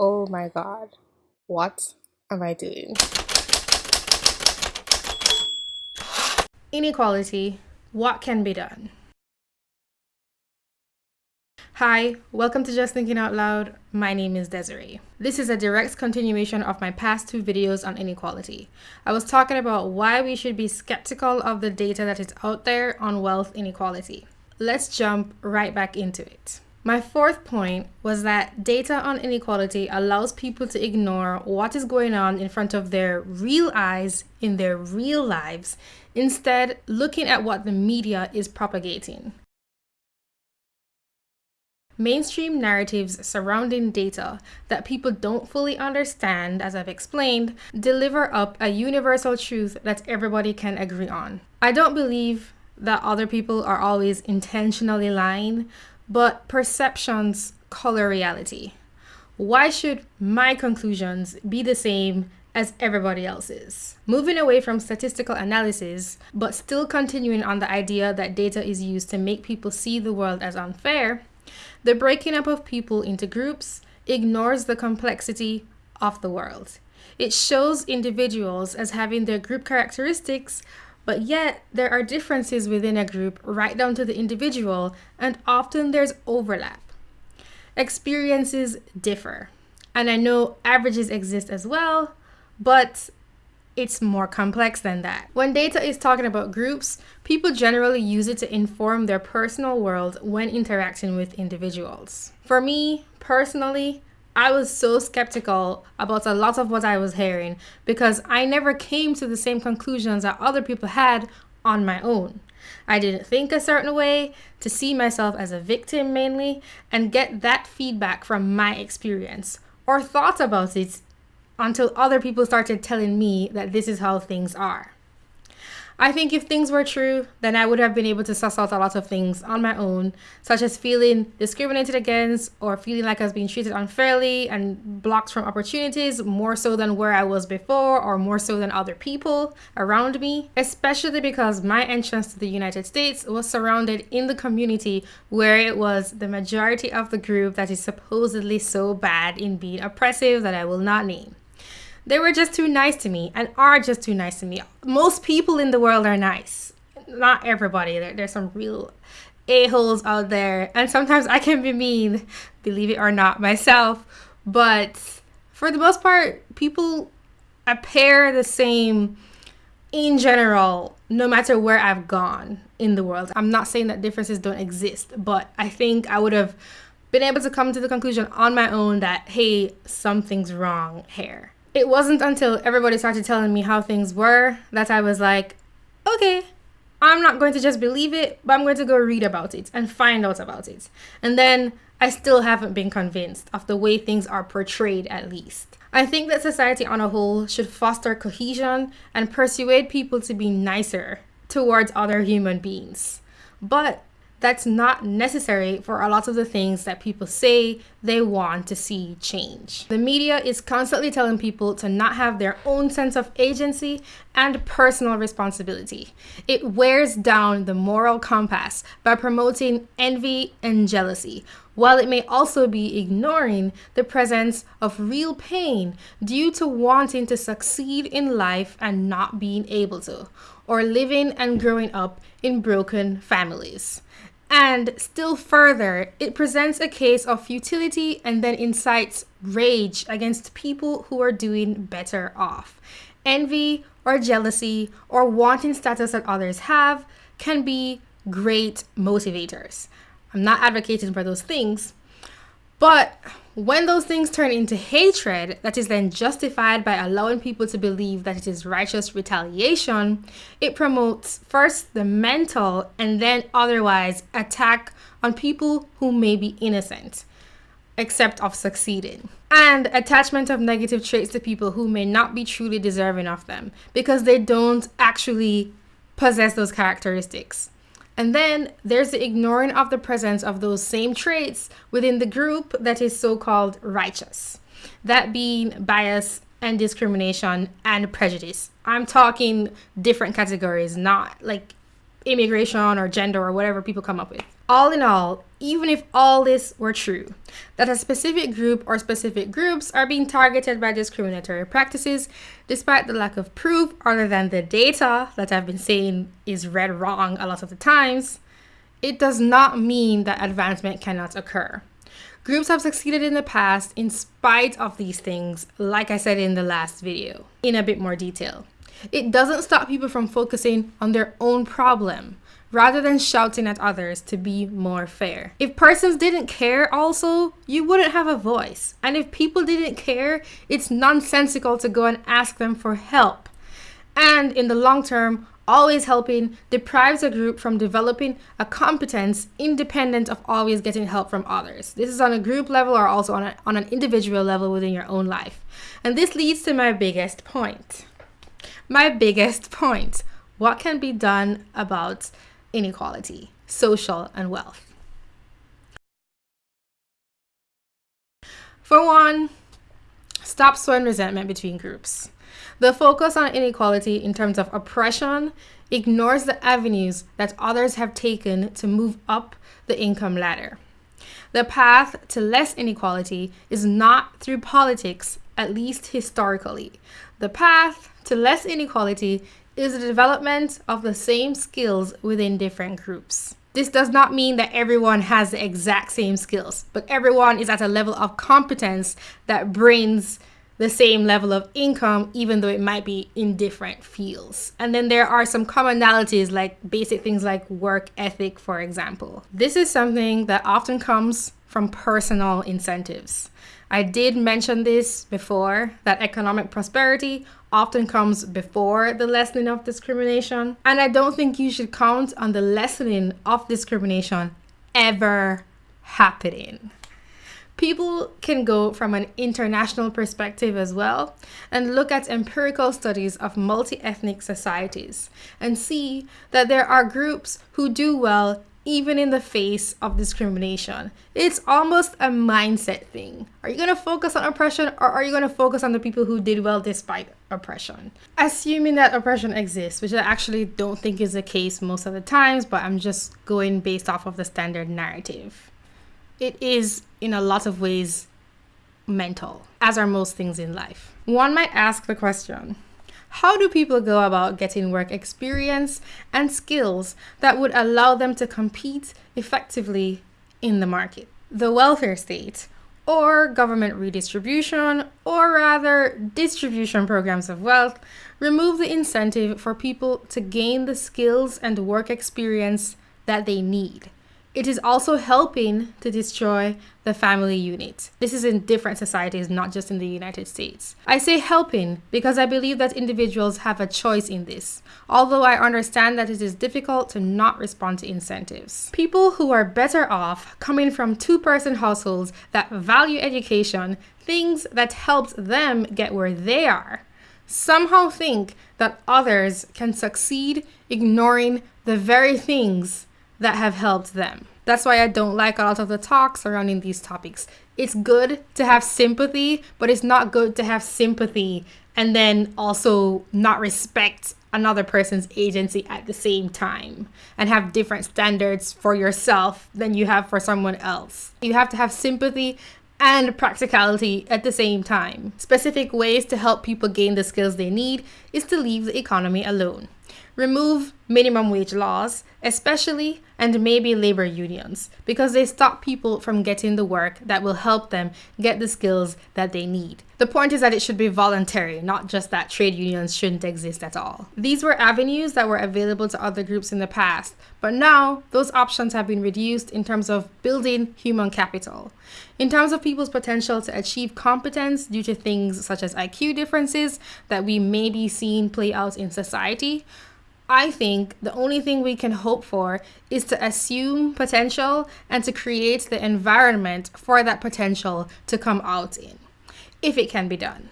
Oh my god. What am I doing? Inequality. What can be done? Hi, welcome to Just Thinking Out Loud. My name is Desiree. This is a direct continuation of my past two videos on inequality. I was talking about why we should be skeptical of the data that is out there on wealth inequality. Let's jump right back into it. My fourth point was that data on inequality allows people to ignore what is going on in front of their real eyes in their real lives, instead looking at what the media is propagating. Mainstream narratives surrounding data that people don't fully understand, as I've explained, deliver up a universal truth that everybody can agree on. I don't believe that other people are always intentionally lying, but perceptions color reality. Why should my conclusions be the same as everybody else's? Moving away from statistical analysis, but still continuing on the idea that data is used to make people see the world as unfair, the breaking up of people into groups ignores the complexity of the world. It shows individuals as having their group characteristics but yet, there are differences within a group right down to the individual, and often there's overlap. Experiences differ. And I know averages exist as well, but it's more complex than that. When data is talking about groups, people generally use it to inform their personal world when interacting with individuals. For me, personally, I was so skeptical about a lot of what I was hearing because I never came to the same conclusions that other people had on my own. I didn't think a certain way to see myself as a victim mainly and get that feedback from my experience or thought about it until other people started telling me that this is how things are. I think if things were true, then I would have been able to suss out a lot of things on my own, such as feeling discriminated against or feeling like I was being treated unfairly and blocked from opportunities more so than where I was before or more so than other people around me, especially because my entrance to the United States was surrounded in the community where it was the majority of the group that is supposedly so bad in being oppressive that I will not name. They were just too nice to me and are just too nice to me. Most people in the world are nice. Not everybody. There, there's some real a-holes out there. And sometimes I can be mean, believe it or not, myself. But for the most part, people appear the same in general, no matter where I've gone in the world. I'm not saying that differences don't exist, but I think I would have been able to come to the conclusion on my own that, hey, something's wrong here it wasn't until everybody started telling me how things were that I was like, okay, I'm not going to just believe it, but I'm going to go read about it and find out about it. And then I still haven't been convinced of the way things are portrayed, at least. I think that society on a whole should foster cohesion and persuade people to be nicer towards other human beings. But that's not necessary for a lot of the things that people say they want to see change. The media is constantly telling people to not have their own sense of agency and personal responsibility. It wears down the moral compass by promoting envy and jealousy, while it may also be ignoring the presence of real pain due to wanting to succeed in life and not being able to, or living and growing up in broken families. And still further, it presents a case of futility and then incites rage against people who are doing better off. Envy or jealousy or wanting status that others have can be great motivators. I'm not advocating for those things, but when those things turn into hatred that is then justified by allowing people to believe that it is righteous retaliation, it promotes first the mental and then otherwise attack on people who may be innocent, except of succeeding. And attachment of negative traits to people who may not be truly deserving of them because they don't actually possess those characteristics. And then there's the ignoring of the presence of those same traits within the group that is so called righteous. That being bias and discrimination and prejudice. I'm talking different categories, not like immigration or gender or whatever people come up with. All in all, even if all this were true, that a specific group or specific groups are being targeted by discriminatory practices, despite the lack of proof other than the data that I've been saying is read wrong a lot of the times, it does not mean that advancement cannot occur. Groups have succeeded in the past in spite of these things, like I said in the last video, in a bit more detail. It doesn't stop people from focusing on their own problem rather than shouting at others to be more fair. If persons didn't care also, you wouldn't have a voice. And if people didn't care, it's nonsensical to go and ask them for help. And in the long term, always helping deprives a group from developing a competence independent of always getting help from others. This is on a group level or also on, a, on an individual level within your own life. And this leads to my biggest point. My biggest point. What can be done about inequality, social, and wealth. For one, stop sowing resentment between groups. The focus on inequality in terms of oppression ignores the avenues that others have taken to move up the income ladder. The path to less inequality is not through politics, at least historically. The path to less inequality is the development of the same skills within different groups. This does not mean that everyone has the exact same skills, but everyone is at a level of competence that brings the same level of income, even though it might be in different fields. And then there are some commonalities like basic things like work ethic, for example. This is something that often comes from personal incentives. I did mention this before that economic prosperity often comes before the lessening of discrimination. And I don't think you should count on the lessening of discrimination ever happening. People can go from an international perspective as well and look at empirical studies of multi ethnic societies and see that there are groups who do well even in the face of discrimination. It's almost a mindset thing. Are you going to focus on oppression or are you going to focus on the people who did well despite oppression? Assuming that oppression exists, which I actually don't think is the case most of the times, but I'm just going based off of the standard narrative. It is, in a lot of ways, mental, as are most things in life. One might ask the question how do people go about getting work experience and skills that would allow them to compete effectively in the market? The welfare state, or government redistribution, or rather distribution programs of wealth, remove the incentive for people to gain the skills and work experience that they need. It is also helping to destroy the family unit. This is in different societies, not just in the United States. I say helping because I believe that individuals have a choice in this, although I understand that it is difficult to not respond to incentives. People who are better off coming from two person households that value education, things that helped them get where they are, somehow think that others can succeed ignoring the very things that have helped them. That's why I don't like a lot of the talk surrounding these topics. It's good to have sympathy, but it's not good to have sympathy and then also not respect another person's agency at the same time and have different standards for yourself than you have for someone else. You have to have sympathy and practicality at the same time. Specific ways to help people gain the skills they need is to leave the economy alone remove minimum wage laws, especially and maybe labor unions, because they stop people from getting the work that will help them get the skills that they need. The point is that it should be voluntary, not just that trade unions shouldn't exist at all. These were avenues that were available to other groups in the past, but now those options have been reduced in terms of building human capital. In terms of people's potential to achieve competence due to things such as IQ differences that we may be seeing play out in society, I think the only thing we can hope for is to assume potential and to create the environment for that potential to come out in, if it can be done.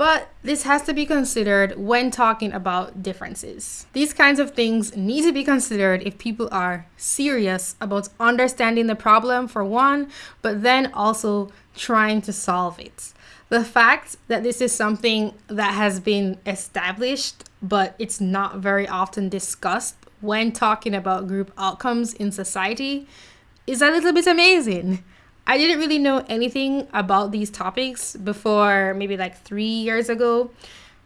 But this has to be considered when talking about differences. These kinds of things need to be considered if people are serious about understanding the problem, for one, but then also trying to solve it the fact that this is something that has been established but it's not very often discussed when talking about group outcomes in society is a little bit amazing. I didn't really know anything about these topics before maybe like three years ago.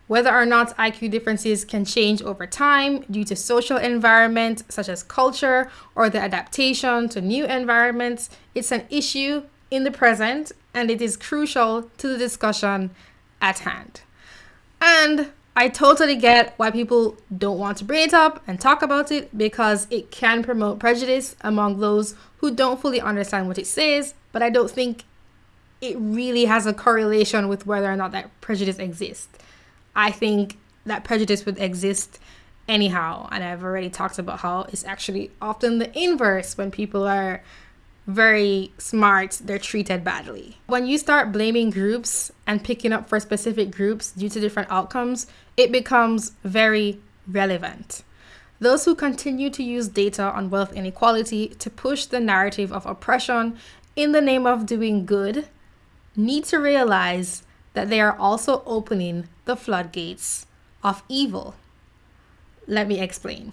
Whether or not IQ differences can change over time due to social environment, such as culture or the adaptation to new environments, it's an issue in the present and it is crucial to the discussion at hand. And I totally get why people don't want to bring it up and talk about it because it can promote prejudice among those who don't fully understand what it says, but I don't think it really has a correlation with whether or not that prejudice exists. I think that prejudice would exist anyhow. And I've already talked about how it's actually often the inverse when people are very smart, they're treated badly. When you start blaming groups and picking up for specific groups due to different outcomes, it becomes very relevant. Those who continue to use data on wealth inequality to push the narrative of oppression in the name of doing good need to realize that they are also opening the floodgates of evil. Let me explain.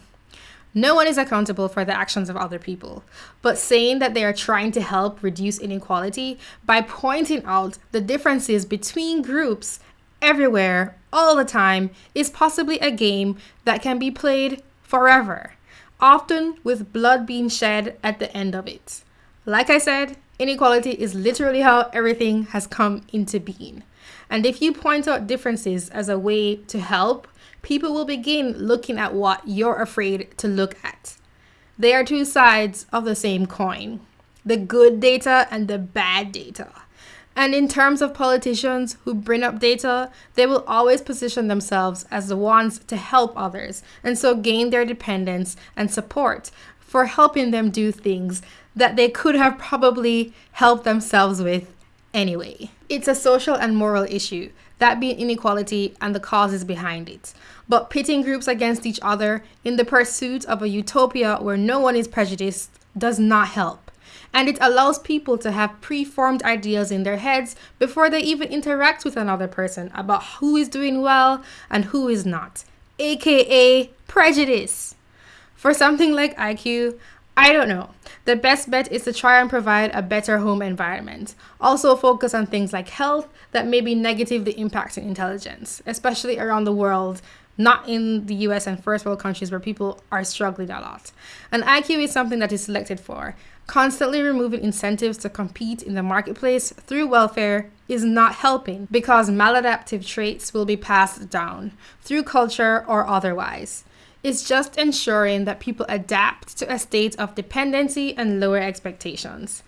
No one is accountable for the actions of other people, but saying that they are trying to help reduce inequality by pointing out the differences between groups everywhere, all the time, is possibly a game that can be played forever, often with blood being shed at the end of it. Like I said, inequality is literally how everything has come into being. And if you point out differences as a way to help, people will begin looking at what you're afraid to look at. They are two sides of the same coin the good data and the bad data. And in terms of politicians who bring up data, they will always position themselves as the ones to help others and so gain their dependence and support for helping them do things that they could have probably helped themselves with anyway. It's a social and moral issue, that being inequality and the causes behind it. But pitting groups against each other in the pursuit of a utopia where no one is prejudiced does not help. And it allows people to have preformed ideas in their heads before they even interact with another person about who is doing well and who is not, aka prejudice. For something like IQ, I don't know. The best bet is to try and provide a better home environment. Also, focus on things like health that may be negatively impacting intelligence, especially around the world, not in the US and first world countries where people are struggling a lot. And IQ is something that is selected for. Constantly removing incentives to compete in the marketplace through welfare is not helping because maladaptive traits will be passed down through culture or otherwise is just ensuring that people adapt to a state of dependency and lower expectations.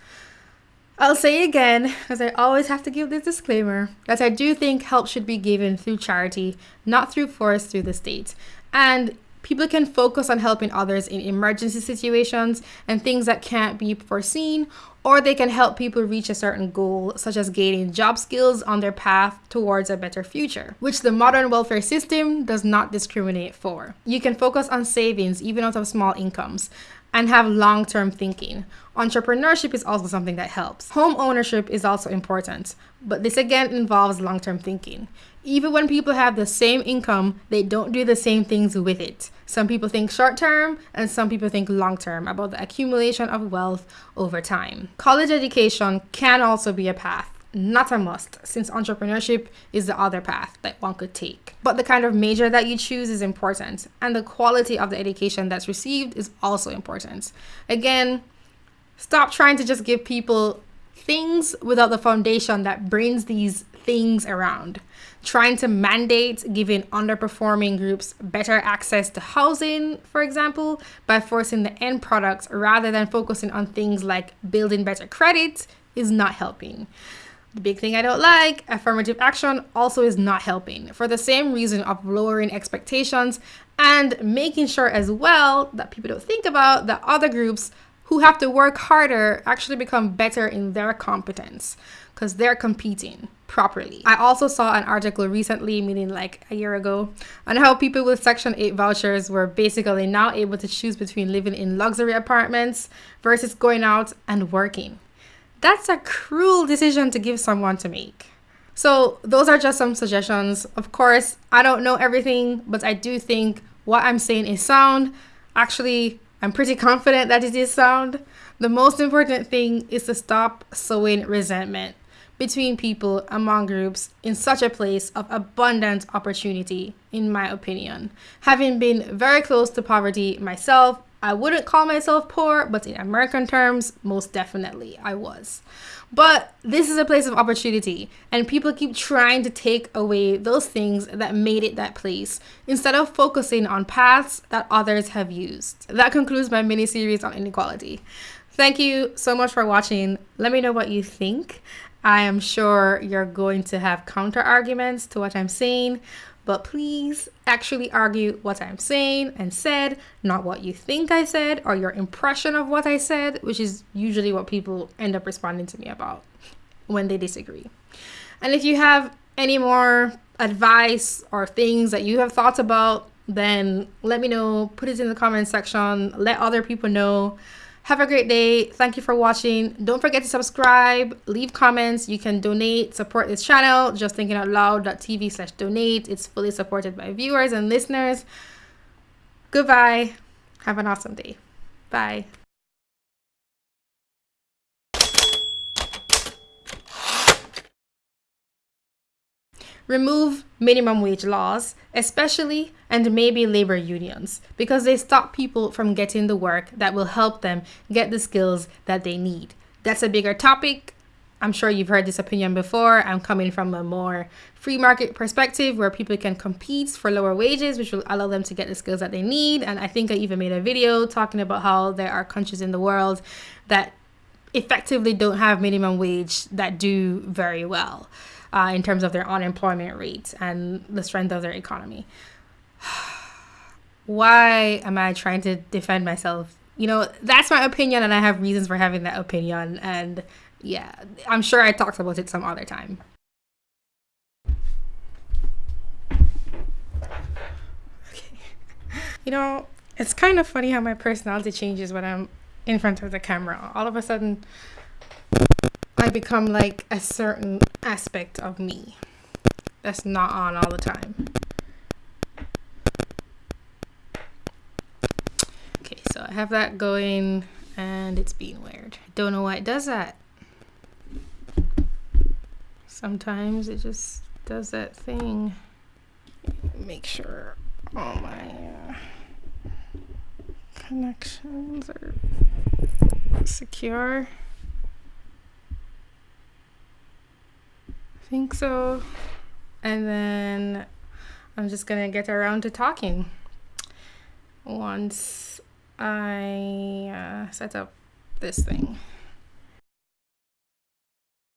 I'll say again, as I always have to give this disclaimer, that I do think help should be given through charity, not through force through the state. And people can focus on helping others in emergency situations and things that can't be foreseen, or they can help people reach a certain goal, such as gaining job skills on their path towards a better future, which the modern welfare system does not discriminate for. You can focus on savings even out of small incomes and have long term thinking. Entrepreneurship is also something that helps. Home ownership is also important, but this again involves long term thinking. Even when people have the same income, they don't do the same things with it. Some people think short term and some people think long term about the accumulation of wealth over time. College education can also be a path not a must, since entrepreneurship is the other path that one could take. But the kind of major that you choose is important, and the quality of the education that's received is also important. Again, stop trying to just give people things without the foundation that brings these things around trying to mandate giving underperforming groups better access to housing, for example, by forcing the end products rather than focusing on things like building better credit, is not helping. The big thing I don't like, affirmative action also is not helping for the same reason of lowering expectations and making sure as well that people don't think about that other groups who have to work harder actually become better in their competence because they're competing properly. I also saw an article recently, meaning like a year ago, on how people with Section 8 vouchers were basically now able to choose between living in luxury apartments versus going out and working. That's a cruel decision to give someone to make. So, those are just some suggestions. Of course, I don't know everything, but I do think what I'm saying is sound. Actually, I'm pretty confident that it is sound. The most important thing is to stop sowing resentment between people among groups in such a place of abundant opportunity, in my opinion. Having been very close to poverty myself, I wouldn't call myself poor, but in American terms, most definitely I was. But this is a place of opportunity, and people keep trying to take away those things that made it that place instead of focusing on paths that others have used. That concludes my mini series on inequality. Thank you so much for watching. Let me know what you think. I am sure you're going to have counter arguments to what I'm saying, but please actually argue what I'm saying and said, not what you think I said or your impression of what I said, which is usually what people end up responding to me about when they disagree. And if you have any more advice or things that you have thoughts about, then let me know, put it in the comment section, let other people know. Have a great day. Thank you for watching. Don't forget to subscribe, leave comments. You can donate, support this channel. Just thinking out loud.tv slash donate. It's fully supported by viewers and listeners. Goodbye. Have an awesome day. Bye. Remove minimum wage laws, especially and maybe labor unions, because they stop people from getting the work that will help them get the skills that they need. That's a bigger topic. I'm sure you've heard this opinion before. I'm coming from a more free market perspective where people can compete for lower wages, which will allow them to get the skills that they need. And I think I even made a video talking about how there are countries in the world that effectively don't have minimum wage that do very well uh, in terms of their unemployment rates and the strength of their economy. Why am I trying to defend myself? You know, that's my opinion, and I have reasons for having that opinion. And yeah, I'm sure I talked about it some other time. Okay. You know, it's kind of funny how my personality changes when I'm in front of the camera. All of a sudden, I become like a certain aspect of me that's not on all the time. Okay, so I have that going and it's being weird. Don't know why it does that. Sometimes it just does that thing. Make sure all my uh, connections are secure. Think so. And then I'm just gonna get around to talking once I uh, set up this thing.